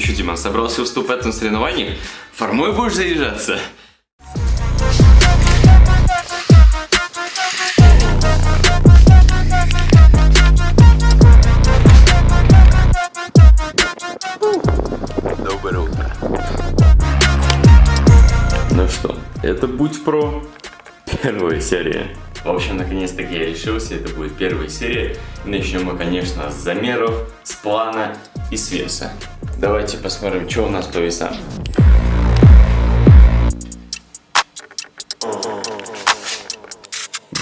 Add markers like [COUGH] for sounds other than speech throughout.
Ты что, Диман, собрался выступать на соревнованиях? Формой будешь заряжаться? Доброе утро. Ну что, это Будь Про, первая серия. В общем, наконец-таки я решился, это будет первая серия. Начнем мы, конечно, с замеров, с плана и веса. Давайте посмотрим, что у нас по весам.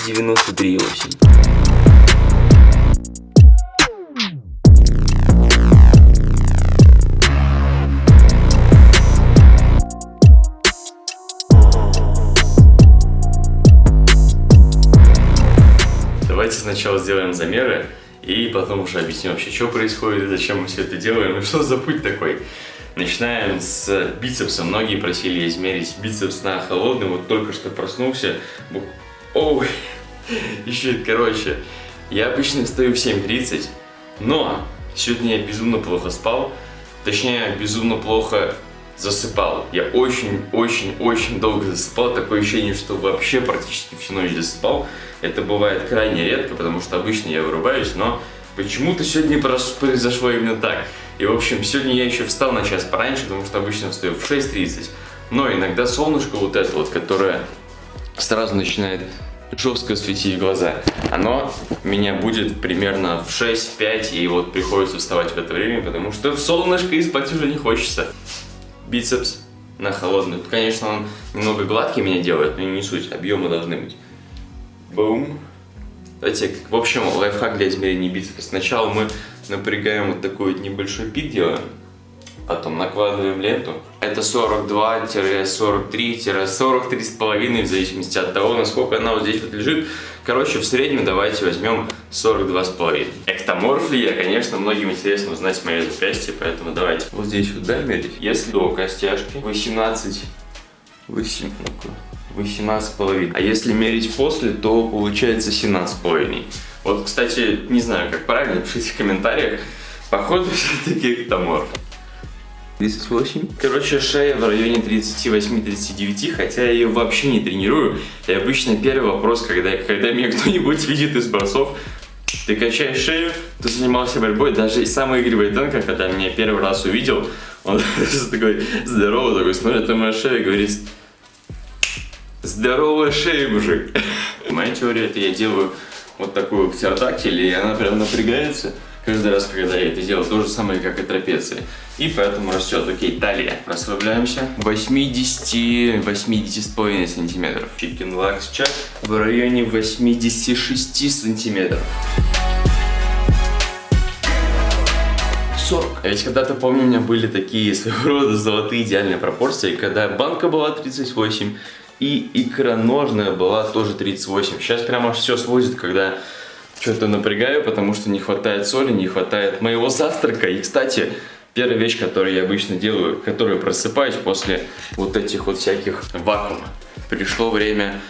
Девяносто три восемь. Давайте сначала сделаем замеры и потом уже объясню вообще, что происходит, зачем мы все это делаем, и что за путь такой. Начинаем с бицепса. Многие просили измерить бицепс на холодный. Вот только что проснулся. Ой, [LAUGHS] еще, короче, я обычно встаю в 7.30, но сегодня я безумно плохо спал. Точнее, безумно плохо засыпал. Я очень-очень-очень долго засыпал. Такое ощущение, что вообще практически всю ночь засыпал. Это бывает крайне редко, потому что обычно я вырубаюсь, но почему-то сегодня произошло именно так. И, в общем, сегодня я еще встал на час пораньше, потому что обычно встаю в 6.30. Но иногда солнышко вот это вот, которое сразу начинает жестко светить в глаза, оно меня будет примерно в 6-5, и вот приходится вставать в это время, потому что в солнышко и уже не хочется. Бицепс на холодный. Конечно, он немного гладкий меня делает, но не суть, объемы должны быть. Бум. Давайте, в общем, лайфхак для измерения бицепса. Сначала мы напрягаем вот такой вот небольшой пик делаем, потом накладываем ленту. Это 42-43-43,5 в зависимости от того, насколько она вот здесь вот лежит. Короче, в среднем давайте возьмем 42,5. Эктоморф ли я, конечно, многим интересно узнать мои запястья, поэтому давайте вот здесь вот да, мерить. Если до костяшки 18, 8, ну 18,5. А если мерить после, то получается 17,5. Вот, кстати, не знаю, как правильно, пишите в комментариях. Походу, все-таки эктоморф. 38. Короче, шея в районе 38-39, хотя я ее вообще не тренирую. И обычно первый вопрос, когда, когда меня [LAUGHS] кто-нибудь видит из борцов, ты качаешь шею, ты занимался борьбой, даже и самый Игорь Войтенко, когда меня первый раз увидел, он [LAUGHS] такой здоровый, такой смотрит на мою шею и говорит, Здоровая шея, мужик. [LAUGHS] Моя теория, это я делаю вот такую птеродактиль, и она прям напрягается каждый раз, когда я это делаю. То же самое, как и трапеция. И поэтому растет. Окей, талия. Расслабляемся. 80, 80,5 сантиметров. Chicken Lux Chuck в районе 86 сантиметров. 40. А ведь когда-то, помню, у меня были такие своего рода золотые идеальные пропорции, когда банка была 38, и икроножная была тоже 38. Сейчас прямо все сводит, когда что-то напрягаю, потому что не хватает соли, не хватает моего завтрака. И, кстати, первая вещь, которую я обычно делаю, которую просыпаюсь после вот этих вот всяких вакуум. Пришло время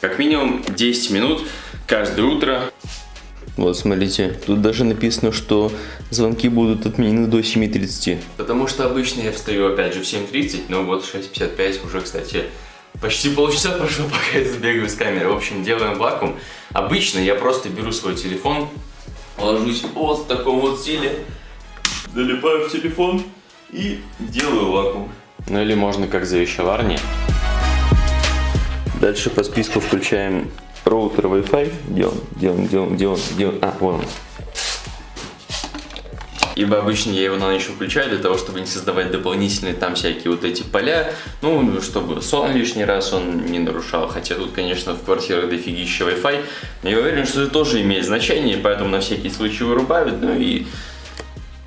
как минимум 10 минут каждое утро вот, смотрите, тут даже написано, что звонки будут отменены до 7.30. Потому что обычно я встаю опять же в 7.30, но вот 6.55 уже, кстати, почти полчаса [LAUGHS] прошло, пока я забегаю с камеры. В общем, делаем вакуум. Обычно я просто беру свой телефон, ложусь вот в таком вот стиле, залипаю в телефон и делаю вакуум. Ну или можно как завещеварни. Дальше по списку включаем роутер Wi-Fi. Где он? Где он? Где он? Где он? Где он? А, вон он. Ибо обычно я его на ночь включаю для того, чтобы не создавать дополнительные там всякие вот эти поля. Ну, чтобы сон лишний раз он не нарушал. Хотя тут, конечно, в квартирах дофигища Wi-Fi. Но я уверен, что это тоже имеет значение, поэтому на всякий случай вырубают. Ну и,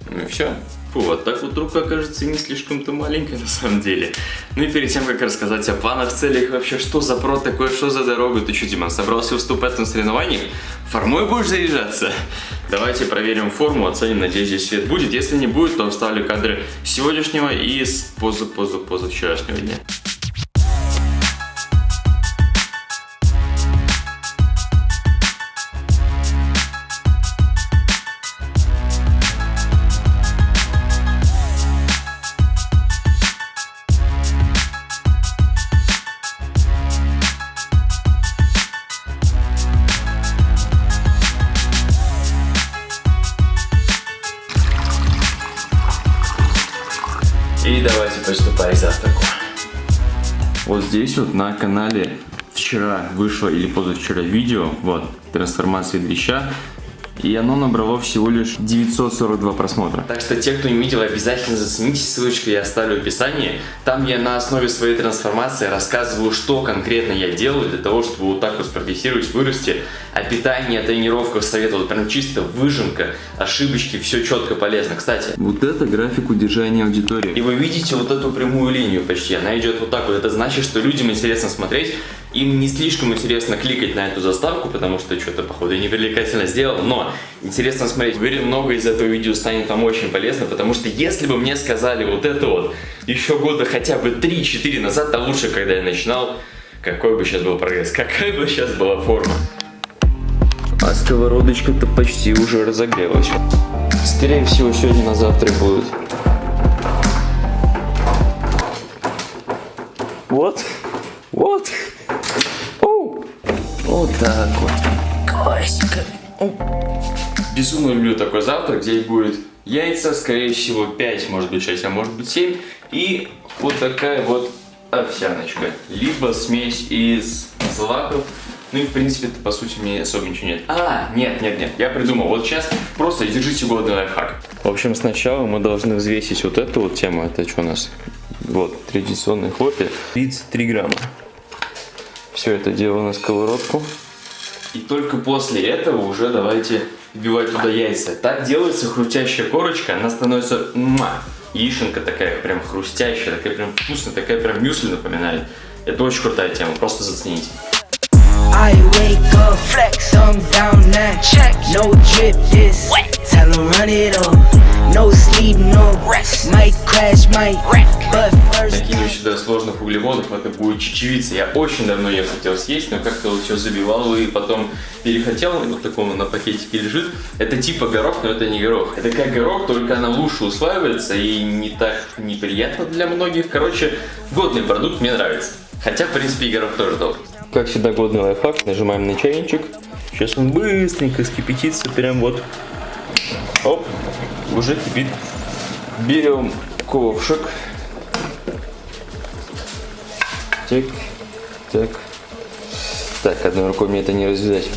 ну и все. Фу, вот так вот рука кажется не слишком-то маленькая на самом деле. Ну и перед тем, как рассказать о планах, целях, вообще, что за прод такое, что за дорога, ты что, Диман, собрался выступать на соревнованиях? Формой будешь заряжаться? Давайте проверим форму, оценим, надеюсь, здесь свет будет. Если не будет, то вставлю кадры сегодняшнего и с поза-поза-поза вчерашнего дня. К завтраку. Вот здесь вот на канале вчера вышло или позавчера видео, вот, трансформации дрища. И оно набрало всего лишь 942 просмотра. Так что те, кто не видел, обязательно зацените ссылочку, я оставлю в описании. Там я на основе своей трансформации рассказываю, что конкретно я делаю для того, чтобы вот так вот спрогрессировать, вырасти. О питании, о тренировках советую, прям чисто выжимка, ошибочки, все четко полезно. Кстати, вот это график удержания аудитории. И вы видите вот эту прямую линию почти, она идет вот так вот. Это значит, что людям интересно смотреть, им не слишком интересно кликать на эту заставку, потому что что-то, походу, непривлекательно сделал, но интересно смотреть. Уверен, много из этого видео станет вам очень полезно, потому что если бы мне сказали вот это вот еще года хотя бы 3-4 назад, то лучше, когда я начинал, какой бы сейчас был прогресс, какая бы сейчас была форма. А сковородочка-то почти уже разогрелась. Скорее всего, сегодня на завтра будет. Вот, вот. Так вот. Классика. Безумно люблю такой завтрак. Здесь будет яйца, скорее всего 5, может быть 6, а может быть 7. И вот такая вот овсяночка. Либо смесь из злаков. Ну и в принципе по сути мне особо ничего нет. А, нет, нет, нет, я придумал. Вот сейчас просто держите годный лайфхак. В общем, сначала мы должны взвесить вот эту вот тему. Это что у нас? Вот, традиционный хлопья. 33 грамма. Все это дело на сковородку. И только после этого уже давайте вбивать туда яйца. Так делается хрустящая корочка, она становится муа, яишенка такая прям хрустящая, такая прям вкусная, такая прям мюсли напоминает. Это очень крутая тема, просто зацените. Crash, might wreck. But углеводов, это будет чечевица. Я очень давно ее хотел съесть, но как-то вот все забивал и потом перехотел. Вот такому на пакетике лежит. Это типа горох, но это не горох. Это как горох, только она лучше усваивается и не так неприятно для многих. Короче, годный продукт, мне нравится. Хотя, в принципе, и горох тоже добрый. Как всегда, годный лайфхак. Нажимаем на чайничек. Сейчас он быстренько скипятится. Прям вот. Оп. Уже кипит. Берем ковшик. Так. Так. Так, одной рукой мне это не развязать.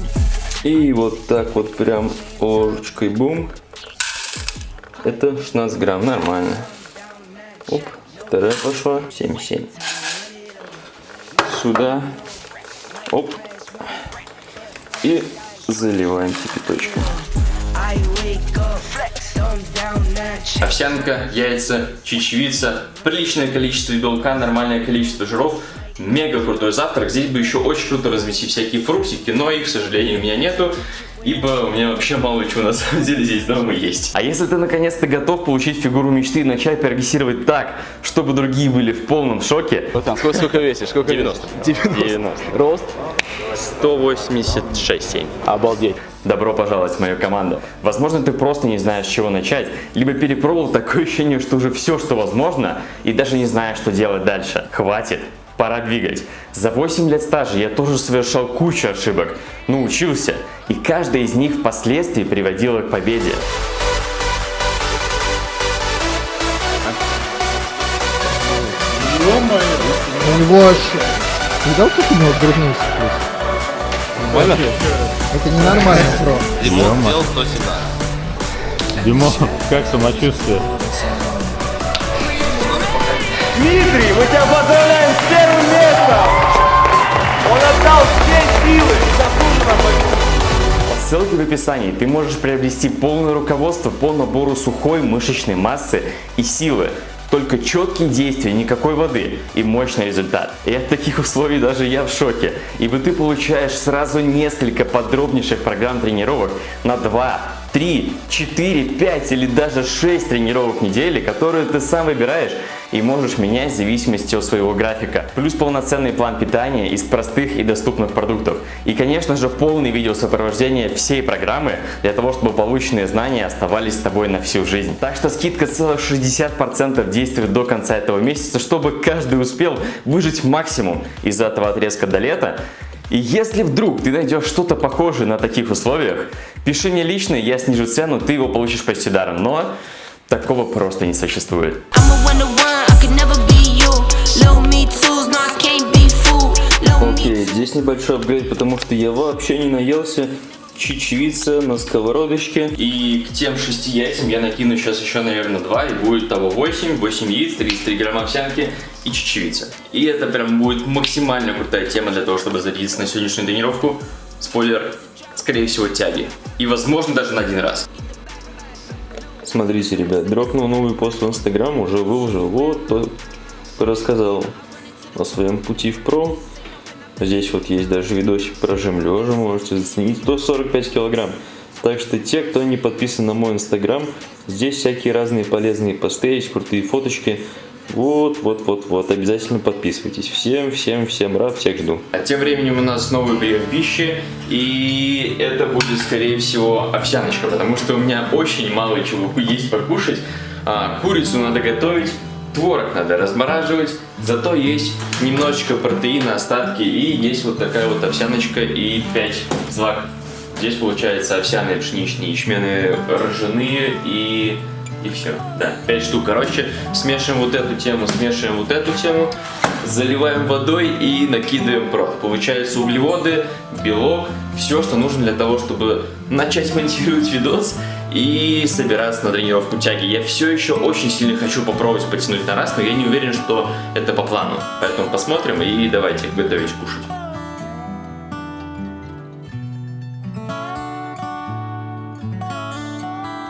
И вот так вот прям ложечкой бум. Это 16 грамм, нормально. Оп, вторая пошла, 7,7. Сюда Оп. И заливаем кипяточком. Овсянка, яйца, чечевица, приличное количество белка, нормальное количество жиров. Мега крутой завтрак. Здесь бы еще очень круто разместить всякие фруктики, но их, к сожалению, у меня нету. Ибо у меня вообще мало чего на самом деле здесь дома есть. А если ты наконец-то готов получить фигуру мечты и начать прогрессировать так, чтобы другие были в полном шоке. Вот там, сколько, сколько весишь? Сколько 90. 90. 90. Рост? 186,7. Обалдеть. Добро пожаловать в мою команду. Возможно, ты просто не знаешь, с чего начать, либо перепробовал такое ощущение, что уже все, что возможно, и даже не знаешь, что делать дальше. Хватит, пора двигать. За 8 лет стажа я тоже совершал кучу ошибок, но учился, и каждая из них впоследствии приводила к победе. У него аж... Видал, как у него грудные Нормально? Это ненормально, бро. Димон сделал 117. Димон, как самочувствие? Дмитрий, мы тебя поздравляем! Отдал все силы, заслуженно Ссылки в описании. Ты можешь приобрести полное руководство по набору сухой мышечной массы и силы. Только четкие действия, никакой воды и мощный результат. И от таких условий даже я в шоке. Ибо ты получаешь сразу несколько подробнейших программ тренировок на 2, 3, 4, 5 или даже 6 тренировок в неделю, которые ты сам выбираешь и можешь менять в зависимости от своего графика. Плюс полноценный план питания из простых и доступных продуктов. И конечно же полный видеосопровождение всей программы для того, чтобы полученные знания оставались с тобой на всю жизнь. Так что скидка целых 60% действует до конца этого месяца, чтобы каждый успел выжить максимум из этого отрезка до лета. И если вдруг ты найдешь что-то похожее на таких условиях, пиши мне лично, я снижу цену, ты его получишь почти даром. Но такого просто не существует. Окей, okay, здесь небольшой апгрейд, потому что я вообще не наелся Чечевица на сковородочке. И к тем шести яйцам я накину сейчас еще, наверное, два, и будет того 8, 8 яиц, 33 грамма овсянки и чечевица. И это прям будет максимально крутая тема для того, чтобы зарядиться на сегодняшнюю тренировку. Спойлер, скорее всего, тяги. И, возможно, даже на один раз. Смотрите, ребят, дропнул новый пост в Инстаграм, уже выложил. Вот, рассказал о своем пути в про. Здесь вот есть даже видосик про жим лежа, можете заценить. 145 килограмм. Так что те, кто не подписан на мой инстаграм, здесь всякие разные полезные посты, есть крутые фоточки. Вот, вот, вот, вот, обязательно подписывайтесь. Всем, всем, всем рад, всех жду. А тем временем у нас новый прием пищи, и это будет, скорее всего, овсяночка, потому что у меня очень мало чего есть покушать. А, курицу надо готовить, творог надо размораживать, зато есть немножечко протеина, остатки, и есть вот такая вот овсяночка и 5 злаков. Здесь получается овсяные, пшеничные, ячменные, ржаные и... И все, да, 5 штук. Короче, смешиваем вот эту тему, смешиваем вот эту тему, заливаем водой и накидываем прот. Получается углеводы, белок, все, что нужно для того, чтобы начать монтировать видос и собираться на тренировку тяги. Я все еще очень сильно хочу попробовать потянуть на раз, но я не уверен, что это по плану. Поэтому посмотрим и давайте готовить кушать.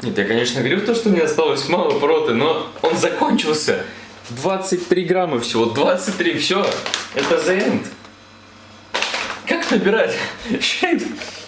Нет, я, конечно, говорю то, что мне осталось мало проты, но он закончился. 23 грамма всего, 23, все. Это the end. Как набирать? [LAUGHS]